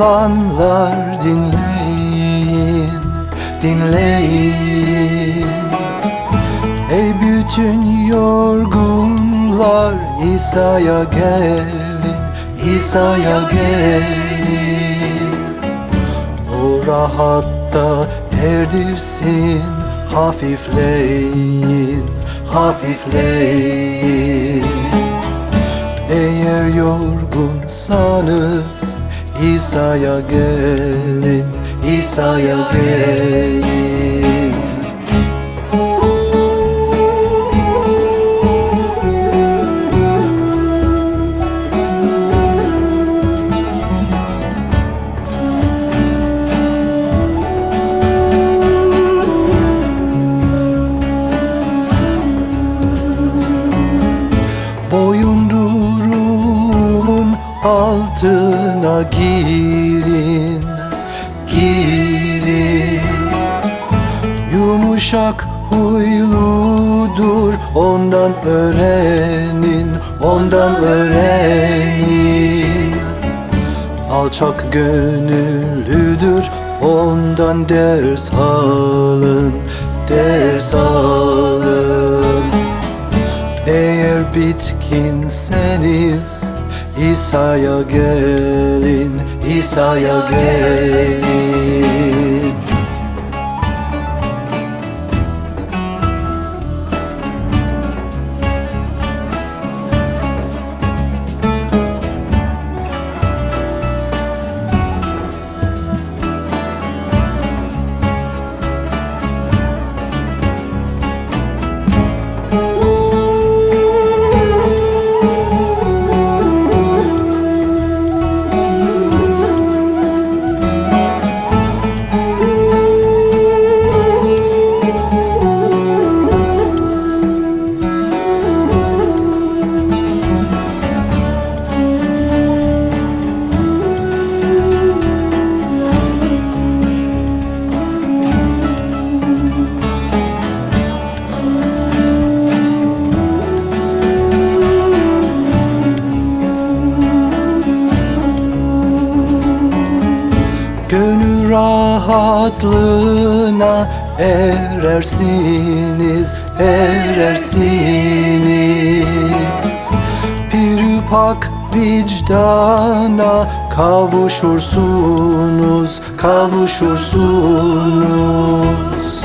Müslümanlar dinleyin, dinleyin. Ey bütün yorgunlar İsa'ya gelin, İsa'ya gelin. O rahatta erdirsin Hafifleyin, hafifleyin Eğer yorgunsanız İsa'ya gelin, İsa'ya gelin Yumuşak huyludur ondan öğrenin, ondan öğrenin. Alçak gönüllüdür ondan ders alın, ders alın. Eğer bitkinseniz İsa'ya gelin, İsa'ya gelin rahatlığına erersiniz, erersiniz. Bir pak vicdana kavuşursunuz, kavuşursunuz.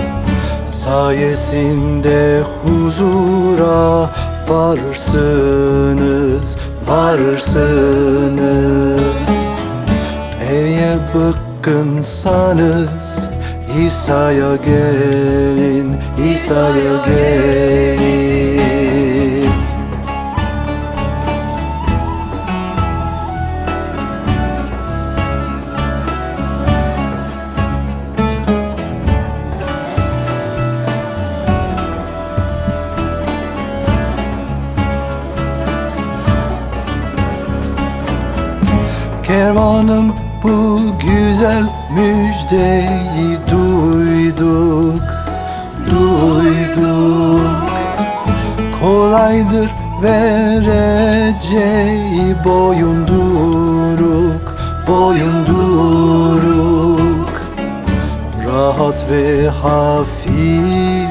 Sayesinde huzura varsınız, varsınız. Eğer bıkkınsanız İsa'ya gelin, İsa'ya gelin. Kervanım bu güzel müjdeyi duyduk, duyduk. Kolaydır vereceği boyunduruk, boyunduruk. Rahat ve hafif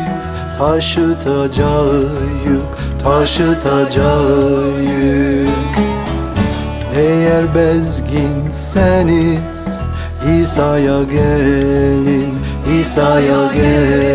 taşıtacağı yük, taşıtacağı yük eğer bezginseniz İsa'ya gelin, İsa'ya gelin